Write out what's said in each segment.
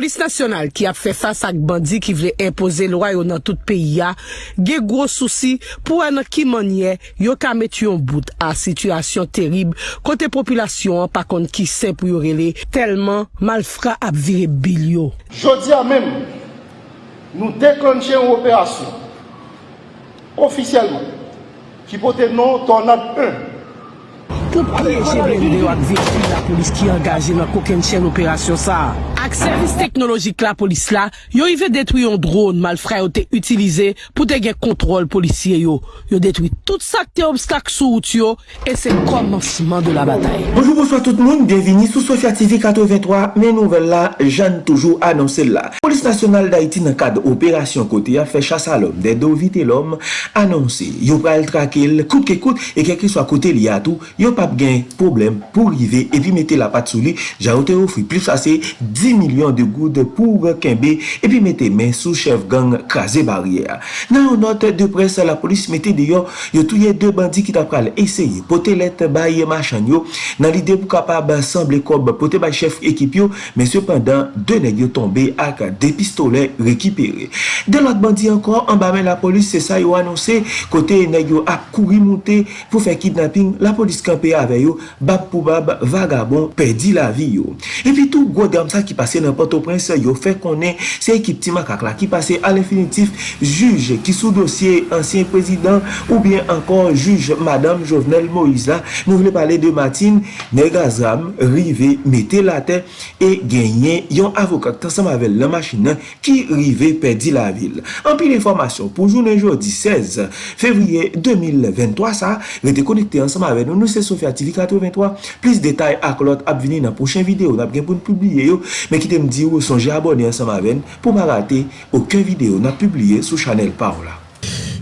polis nasyonal ki ap fe fasa ak bandi ki vle impose lwa yo nan tout peyi ya, ge gwo souci pou an ki manye yo ka met yon bout a situasyon terib kote populasyon an pa kon ki se pou yo rele telman malfra ap vire bil yo. Jodi a men, nou deklanche yon operasyon ofisyelman ki pote non tornad 1 pou piyeje blende yo ak vekil la polis ki angaje nan koken chen operasyon sa. Ak servis teknologik la polis la, yo yve detwi yon drone malfra yo te utilize pou te gen kontrol polisye yo. Yo detwi tout sak te obstak sou out yo, e se komansiman de la batay. Bonjour, bonsoir tout moun, bienveni sou Sofya TV 83, men nouvel la, jan toujou anonsel la. Polis nasyonal da iti nan kade operasyon kote ya fe chasa lom, de do vite lom, anonsi. Yo pral trakel, kout ke kout, e kek li swa kote li atou, yo pral kapab gen problem pou rive epi mette la pat sou li, Jaote ofri plus ase 10 milyon de goud pou kenbe epi mette men sou chef gang krasi barrière. Nan yon note de pres, la polis mette deyon yo touye de bandi ki tap pral eseye pote let baye machan yo nan lide pou kapab semble kob pote bay chef ekip yo, men sepandan de neg yo tombe ak de pistole rekipere. De lot bandi ankon, anbamen la polis se sa yo anonse kote neg yo ak kouri monte pou fe kidnapping, la polis kampe kampe ave yo, bab pou bab, vagabon, pedi la vi yo. E pi tou gwo dam sa ki pase nan Port-au-Prince yo fe konen se ekip ti makak la ki pase al infinitif juj ki sou dosye ansyen prezident ou bien ankon juj Madame Jovenel Moïse la. Nou vle pale de Matin, Negazam, Rive, Mete Late e genyen yon avokat tan sa mavel la machina ki Rive pedi la vil. Anpil informasyon pou jounen jodi 16 fevriye 2023 sa, rete konekte ansama ave nou nou se sou fè ativi 83. Plis detay ak lot ap vini nan pochen video nap gen pou n publie yo. Men ki te mdi yo sonje abone ansama ven pou ma rate okun video nap publie sou chanel pa ou la.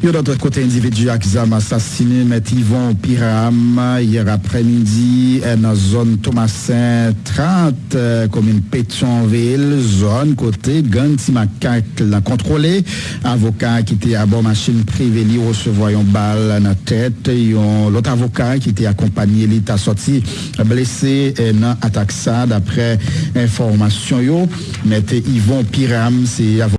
Yo notre côté individu Akzam assassiné met Yvon Piram hier après-midi dans la zone Thomasin 30 commune Pétionville zone côté gang Timacac l'a contrôlé avocat qui était à bord machine privée li recevoir une balle dans la tête l'autre avocat qui était accompagné l'état sorti blessé dans attaque ça d'après information met Yvon Piram c'est avocat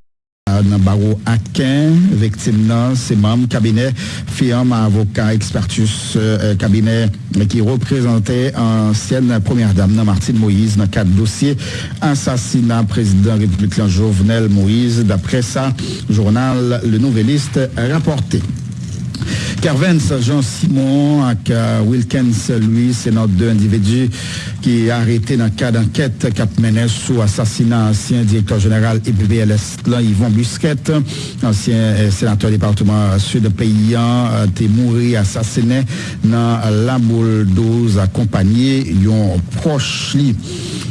nan baro Akin, victime nan se mam kabinet firme avocat expertus kabinet ki reprezentè ansyen premier dame nan Martine Moïse nan kat dosye ansasina prezident Republik Jovenel Moïse dapre sa jounal Le Nouveliste raporté. Kervens Jean-Simon ak Wilkens Louis, se not de individu ki arete nan ka d'anket kap mene sou asasina ansyen direktor general EPVLS lan Yvon Busquet, ansyen senator departement sud paysan te mouri asasine nan la boule 12 akompanye yon proche li.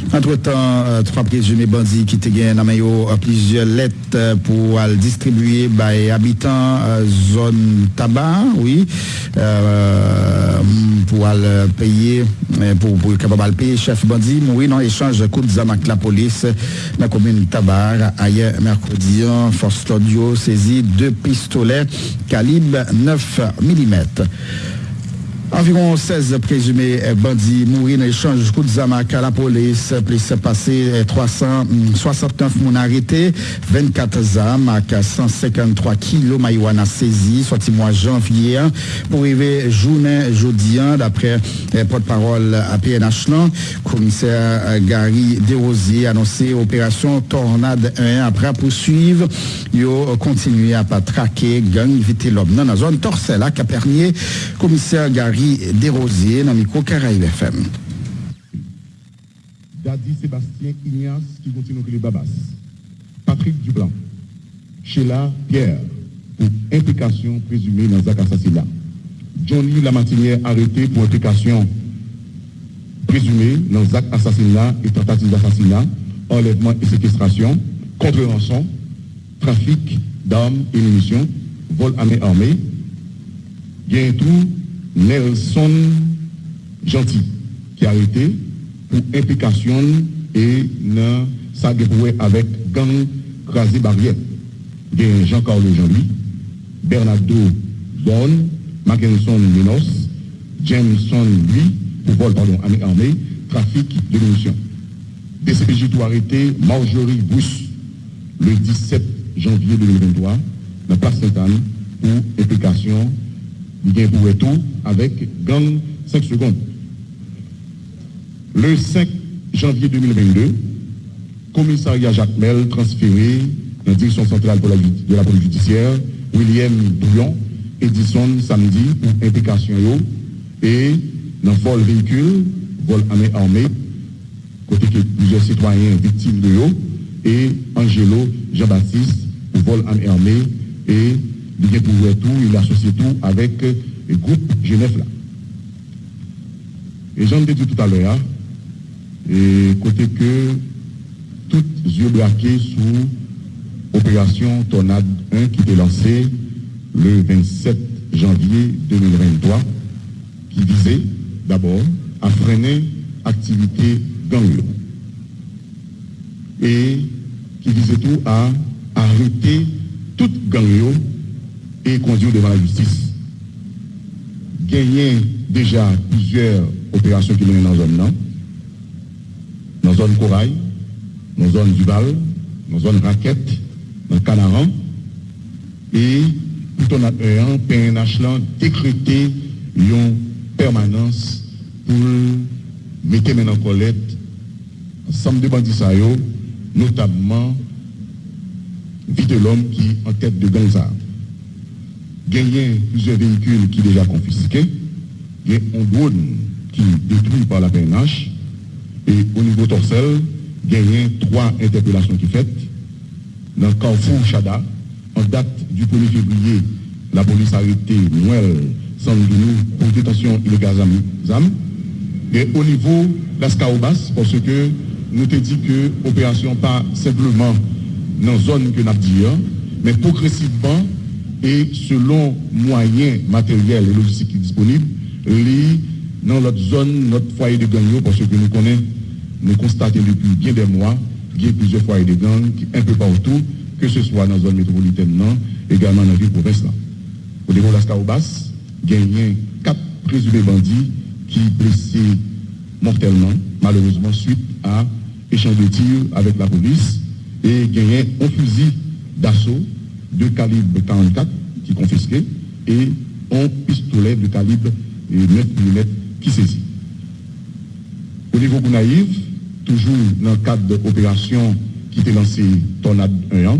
Entre tan, 3 prezumé bandi ki te gen nan mayo plizye let pou al distribuye bay abitan zon taba, oui, pou al peye, pou kapab al peye chef bandi, moui nan echange kout zamak la polis nan komune tabar, aye merkodian, fos studio, sezi 2 pistolet kalib 9 mm. Environ 16 présumés bandits mourir dans l'échange coup de zamak à la police. Plus passé 369 moun arrêtés, 24 zam à 153 kilos marijuana saisi, sorti mois janvier. Pour arriver journée jeudi, d'après porte-parole à PNH, commissaire Gary Desrosiers annoncé opération Tornade 1 après poursuivre. Yo continué à pas traquer gang éviter l'homme dans la zone Torcelle à Capernier. Commissaire Gary Desrosiers dans le micro Caraïbe FM. Dadi Sébastien Ignace qui continue les Babas. Patrick Dublanc. Sheila Pierre pour implication présumée dans un assassinat. Johnny Lamartinière arrêté pour implication présumée dans un assassinat et tentative d'assassinat, enlèvement et séquestration, contre-rançon, trafic d'armes et munitions, vol à main armée. Bien tout, Nelson Gentil, qui a été pour implication et dans sa avec gang crasé barrière. Jean-Carl Jean-Louis, Bernardo Bon, Mackinson Minos, Jameson lui, pour vol pardon, armée, trafic de munitions. PCPJ tout arrêté Marjorie Bruce le 17 janvier 2023 dans la place Sainte-Anne pour implication bien pour tout avec gang 5 secondes. Le 5 janvier 2022, commissariat Jacques Mel transféré dans la direction centrale de la police judiciaire, William Bouillon, Edison samedi pour implication et dans vol véhicule, vol armé armé, côté que plusieurs citoyens victimes de l'eau, et Angelo Jean-Baptiste pour vol armé armé, et il pour tout, il associe tout avec le groupe Genève là. Et j'en ai dit tout à l'heure, hein, et côté que tous yeux braqués sous opération Tornade 1 qui était lancée le 27 janvier 2023, qui visait d'abord à freiner activité ganglio et qui visait tout à arrêter toute ganglio et conduire devant la justice. Gagner déjà plusieurs opérations qui menent dans la zone, dans la zone Corail, dans la zone Duval, dans la zone Raquette, dans le Canaran, et tout en un PNH décrété une permanence pour mettre maintenant en collecte ensemble de bandits notamment vie de l'homme qui en tête de Gonza. Gagner plusieurs véhicules qui sont déjà confisqués, il y a un drone qui détruit par la PNH, et au niveau torsel, gagner trois interpellations qui faites. Dans le Carrefour Chada, en date du 1er février, la police a arrêté Noël Sandounou pour détention illégale ZAM. Et au niveau de la Scaobas, parce que nous te dit que l'opération pas simplement dans la zone que nous avons dit, hein, mais progressivement et selon moyens matériels et logistiques disponibles, dans notre zone, notre foyer de gang, parce que nous connaissons, nous constatons depuis bien des mois, qu'il y a plusieurs foyers de gang un peu partout, que ce soit dans la zone métropolitaine, non, également dans la ville province. Au niveau de la Scaobas, il y a quatre présumés bandits qui blessés mortellement, malheureusement, suite à échange de tirs avec la police, et il y a un fusil d'assaut de calibre 44 qui confisqué, et un pistolet de calibre 9 mm qui saisit. Au niveau Gounaïve, toujours dans le cadre de l'opération qui était lancée Tornade 1 an,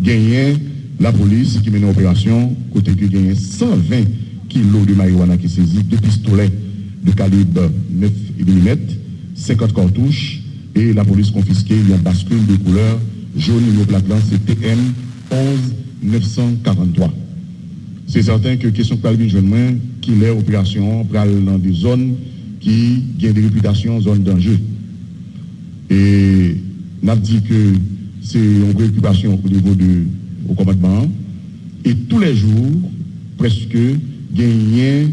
gagné la police qui mène l'opération, côté que gagné 120 kilos de marijuana qui saisit, deux pistolets de calibre 9 mm, 50 cartouches, et la police confisquée une bascule de couleur jaune et plaque c'est TM 11 943. C'est certain que question Calvin Jeune qui est opération dans des zones qui ont des réputations zones danger. Et on a dit que c'est une préoccupation au niveau du commandement. Et tous les jours, presque, il y a un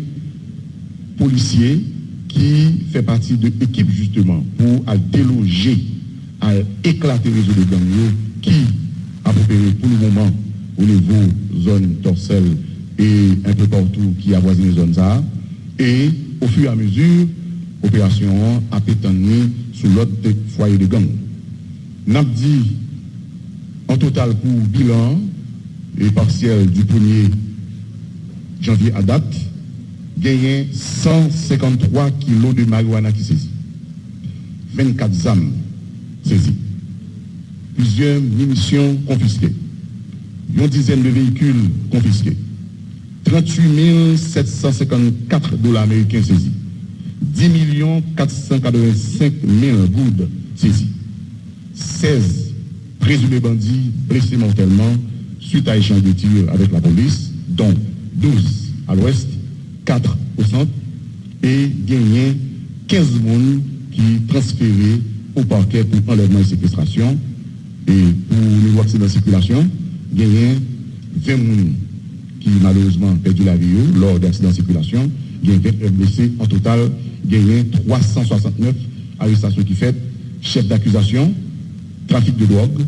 policier qui fait partie de l'équipe justement pour déloger, à éclater les réseau de gangs qui a opéré pour le moment au niveau zone torselle et un peu partout qui avoisine les zones. Et au fur et à mesure, l'opération a pétanné sous l'autre foyer de gang. N'a dit en total pour bilan et partiel du 1er janvier à date, gagné 153 kilos de marijuana qui saisit, 24 âmes saisies, plusieurs munitions confisquées, une dizaine de véhicules confisqués, 38 754 dollars américains saisis, 10 485 000 gouttes saisies, 16 présumés bandits blessés mortellement suite à échange de tirs avec la police, dont 12 à l'ouest, 4 au centre, et gagné 15 personnes qui transférés au parquet pour enlèvement et séquestration. Et pour niveau accident de circulation, gagné 20 personnes qui malheureusement perdu la vie lors d'accidents de circulation, il y a 20 blessés. En total, il y a 369 arrestations qui fait, chef d'accusation, trafic de drogue,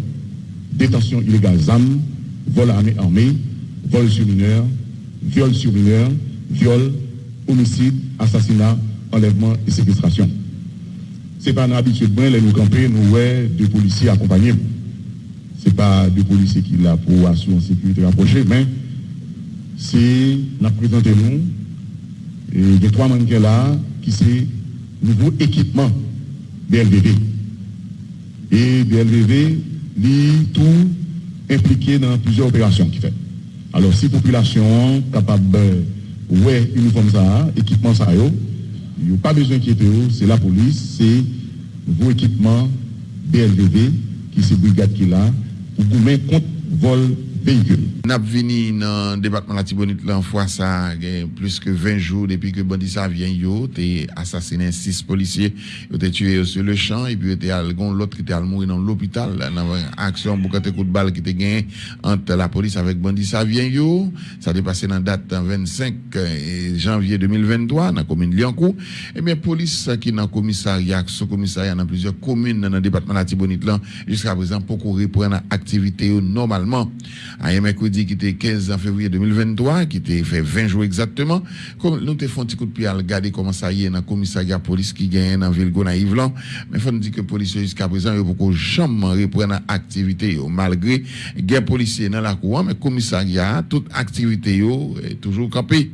détention illégale d'armes, vol armé armé, vol sur mineur, viol sur mineur, viol, homicide, assassinat, enlèvement et séquestration. c'est pas une habitude, nous camper, nous, ouais, deux policiers accompagnés. Pas deux policiers qui là pour assurer une sécurité rapprochée, mais c'est, nous présentons nous, et a trois mannequins là, qui c'est nouveau équipement BLVV. Et BLVV, lit tout impliqué dans plusieurs opérations qu'il fait. Alors, si la population capable ouais uniforme ça, équipement ça, il n'y a pas besoin d'inquiéter, c'est la police, c'est vos équipements BLVV, qui c'est brigade qui est là, ou goumen kont vol mettre contre vol Nap vini nan debatman la Tibonit lan fwa sa gen plus ke 20 jou depi ke bandi sa vyen yo te asasinen 6 polisye yo te tue yo se le chan epi yo te algon lot ki te almouri nan l'opital nan aksyon boukate kout bal ki te gen ant la polis avek bandi sa vyen yo. Sa te pase nan dat 25 janvye 2023 nan komine Liankou ebyen polis ki nan komisaryak sou komisaryak nan plizye komine nan debatman la Tibonit lan jiska prezant pokou repren nan aktivite yo un mercredi qui était 15 février 2023, qui était fait 20 jours exactement. Comme nous te fait un petit coup de pied à regarder comment ça y est dans le commissariat police qui gagne dans ville Gonaïve là. Mais faut nous dire que les policiers jusqu'à présent, ils beaucoup jamais reprendre activité malgré guerre policier dans la cour, mais commissariat, toute activité est toujours campé.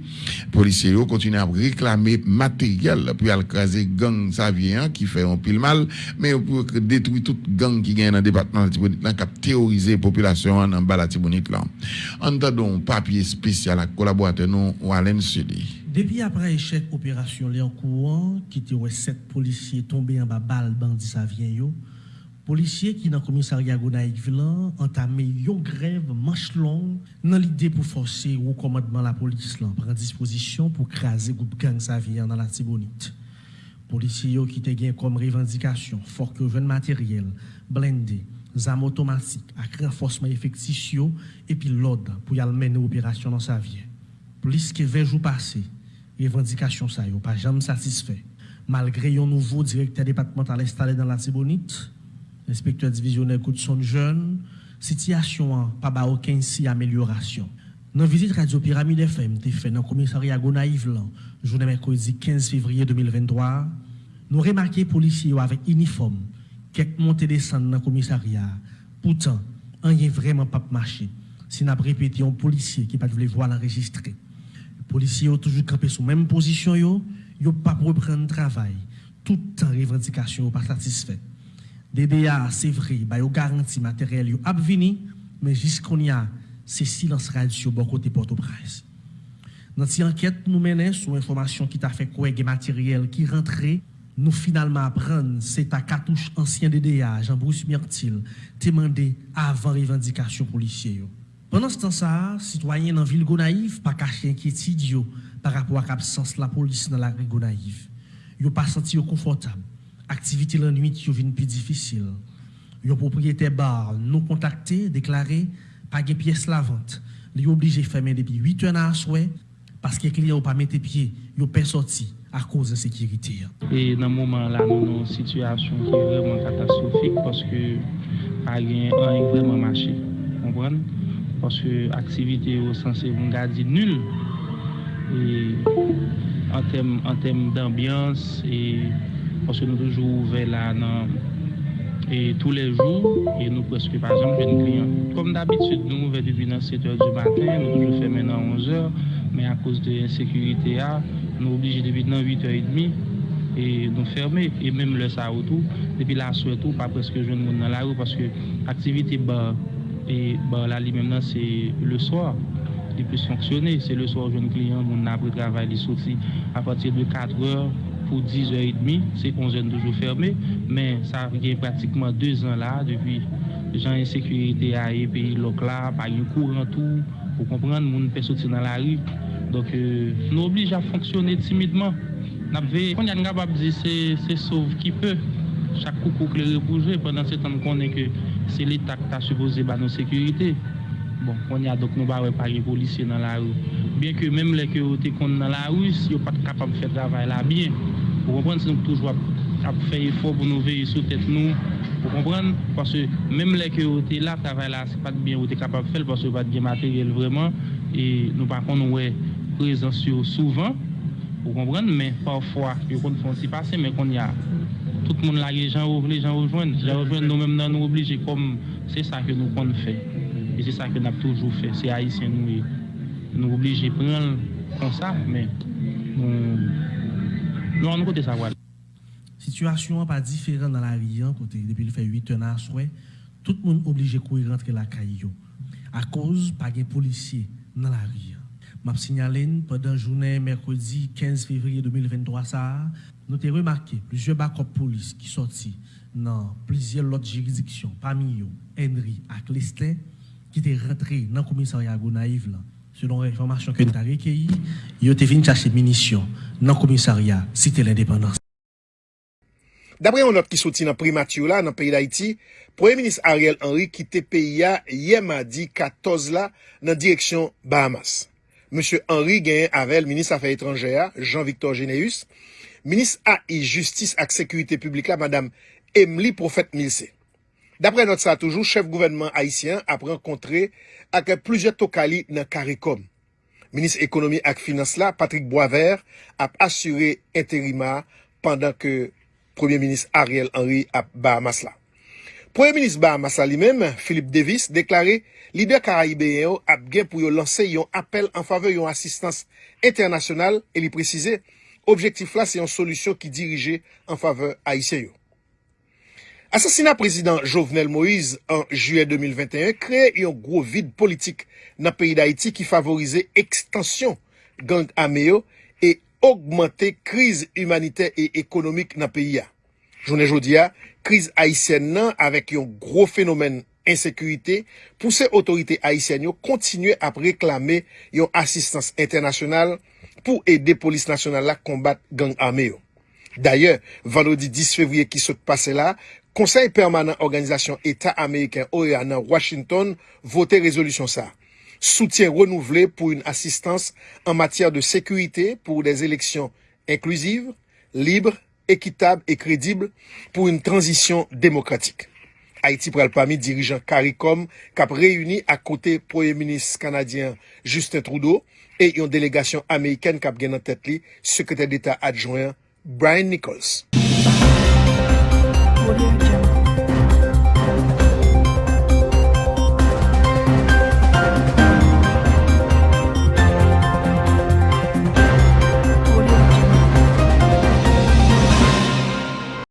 Policiers continuent à réclamer matériel pour écraser gang savien qui fait un pile mal, mais pour détruire toute gang qui gagne dans le département qui a terrorisé la population dans la téléphonique là. En un papier spécial à collaborateur non Walen Sudi. Depuis après échec opération les en courant qui était sept policiers tombés en bas balle bandit ça vient Policiers qui dans le commissariat Gonaïkville entamé une grève manche longue dans l'idée pour forcer au commandement de la police là prendre disposition pour craser groupe gang Savien dans la Tibonite. Policiers qui étaient comme revendication fort que jeune matériel blindé zam otomatik ak renfosman efektis yo epi lod pou yal mene operasyon nan sa vye. Plis ke vejou pase, revendikasyon sa yo pa jam satisfè. Malgre yon nouvo direkter departemental estale dan la Tibonit, inspektor divisionel Koutson Jeune, sityasyon an pa ba oken si ameliorasyon. Nan vizit Radio Pyramide FM te fè nan komisari Agona Yvlan, jounen mèkodi 15 fevriye 2023, nou remakye polisi yo avèk uniform quelques montées descentes dans le commissariat. Pourtant, on n'y vraiment pas marché. Si n'a répété un policier qui pas voulu voir l'enregistrer. Les policiers ont toujours campé sous même position yo, yo pas reprendre travail. Tout temps revendication pas satisfait. DDA c'est vrai, ba yo garantie matériel yo ap vini, mais jusqu'on y a c'est silence radio bon côté Port-au-Prince. Dans cette enquête nous menons sur information qui t'a fait quoi matériel qui rentrait nous finalement apprendre, c'est ta cartouche ancien DDA, Jean-Bruce Myrtil, demandé avant revendication policière. Pendant ce temps-là, citoyens dans la ville Gonaïve pas caché inquiétude par rapport à l'absence de la police dans la rue Gonaïve. Ils n'ont pas senti confortable. Activité la nuit deviennent plus difficile. Les propriétaires bar non contactés déclaré pas de pièces la vente. Ils obligés de fermer depuis 8 heures à souhait parce que les clients n'ont pas mis pied, ils n'ont pas sorti. à cause de la sécurité. Et dans ce moment-là, nous avons une situation qui est vraiment catastrophique parce que rien n'a vraiment marché. Comprenez? Parce que l'activité est censée garder nulle. Et en termes en terme d'ambiance, et parce que nous sommes toujours ouverts là dans et tous les jours, et nous presque par exemple jeunes clients. Comme d'habitude, nous ouvrons depuis 7h du matin, nous toujours fermons à 11h, mais à cause de l'insécurité, ah, nous obligés depuis 8h30 et nous fermer. Et même le ça tout, depuis la soirée tout, pas presque jeune monde dans la rue parce que l'activité bah, et bah, là même c'est le soir. Il plus fonctionner. C'est le soir, jeune client, mon après travail, il sorti à partir de 4h pour 10h30. C'est 11h toujours fermé. Mais ça fait pratiquement deux ans là, depuis gens insécurité à pays local, pas eu courant tout. Pour comprendre, mon peut sortir dans la rue. Donc, euh, nous oblige à fonctionner timidement. On a capable de c'est sauve qui peut. Chaque coup pour le bouger pendant ce temps qu'on est que c'est l'État qui a supposé nos sécurité. Bon, on y a donc nous ne pas les policiers dans la rue. Bien que même les qui sont dans la rue, ils ne sont pas capables de faire travail là bien. Vous comprenez, nous toujours à faire effort pour nous veiller sur tête nous. Vous comprenez Parce que même les qui sont là, travail là, ce n'est pas bien, vous êtes capable de faire parce que pas de matériel vraiment. Et nous, par contre, ouais. prezans yo souvan, ou kompren, men parfwa, yo kon fon si pase, men kon ya, tout moun la ye jan ou vle, jan ou jwen, jan ou jwen nou men nan nou oblije, kom se sa ke nou kon fe, e se sa ke nap toujou fe, se haisyen nou e, nou oblije pren kon sa, men nou an nou kote sa wale. Sityasyon pa diferan nan la riyan, kote depi l fe 8 an aswe, tout moun oblije kou y rentre la kay yo, a koz pa gen polisye nan la riyan. m'a signalé pendant journée mercredi 15 février 2023 ça nous avons remarqué plusieurs backup police qui sorti dans plusieurs autres juridictions parmi eux Henry et Lestin qui étaient rentrés dans le commissariat Gonaïve selon l'information que nous avons recueillie ils étaient venus chercher munitions dans le commissariat cité l'indépendance D'après une note qui sortit dans primature là dans pays d'Haïti, Premier ministre Ariel Henry quittait pays hier mardi 14 là dans direction Bahamas. M. Henri Gayen Avel, Ministre Affaires Étrangères, Jean-Victor Généus, Ministre AI, Justice et Sécurité Publique, là, Mme Emily Prophète Milsé. D'après notre ça toujours, chef gouvernement haïtien a rencontré avec plusieurs tokali dans CARICOM. Ministre Économie et Finance, là, Patrick Boisvert, a assuré intérima pendant que Premier Ministre Ariel Henry a Bahamas là. Premier ministre Bahamas li mèm, Philippe Davis, deklare lider Karayibéen yo ap gen pou yo lanse yon apel an fave yon asistans internasyonal e li precize, objektif la se yon solusyon ki dirije an fave Haitien yo. Asasina prezident Jovenel Moïse an juye 2021 kreye yon gro vide politik nan peyi d'Haïti ki favorize ekstansyon gang ameyo e augmente kriz humanitè e ekonomik nan peyi ya. Jounen jodia, kriz Haitien nan avèk yon gro fenomen insekurite pou se otorite Haitien yo kontinue ap reklame yon asistans internasyonal pou ede polis nasyonal la kombat gang ame yo. D'ayor, vendredi 10 fevriye ki sot pase la, Konsey permanent Organizasyon Etat Ameriken OEA nan Washington vote rezolusyon sa. Soutien renouvelé pou yon asistans an matyar de sekurite pou des eleksyon inklusive, libre, ekitable et crédible pour une transition démocratique. Haïti pral pami dirijan CARICOM kap reyuni ak kote Premier Ministre Kanadyen Justin Trudeau e yon delegasyon Ameriken kap gen nan tet li Sekretèr d'État adjoyen Brian Nichols.